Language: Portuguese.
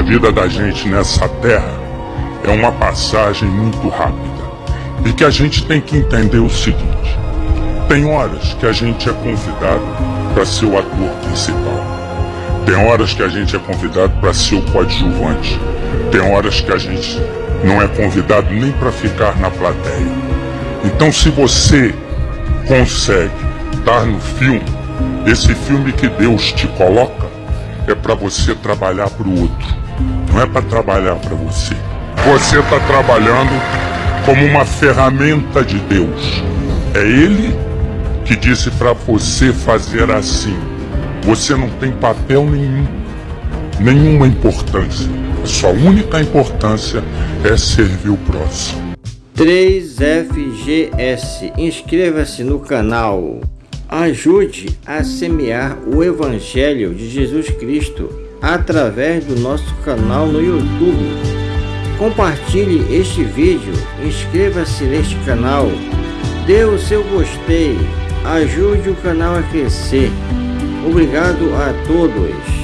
A vida da gente nessa terra é uma passagem muito rápida e que a gente tem que entender o seguinte: tem horas que a gente é convidado para ser o ator principal, tem horas que a gente é convidado para ser o coadjuvante, tem horas que a gente não é convidado nem para ficar na plateia. Então, se você consegue estar no filme, esse filme que Deus te coloca é para você trabalhar para o outro, não é para trabalhar para você. Você está trabalhando como uma ferramenta de Deus. É Ele que disse para você fazer assim. Você não tem papel nenhum, nenhuma importância. A sua única importância é servir o próximo. 3FGS. Inscreva-se no canal. Ajude a semear o Evangelho de Jesus Cristo através do nosso canal no YouTube. Compartilhe este vídeo, inscreva-se neste canal, dê o seu gostei, ajude o canal a crescer. Obrigado a todos.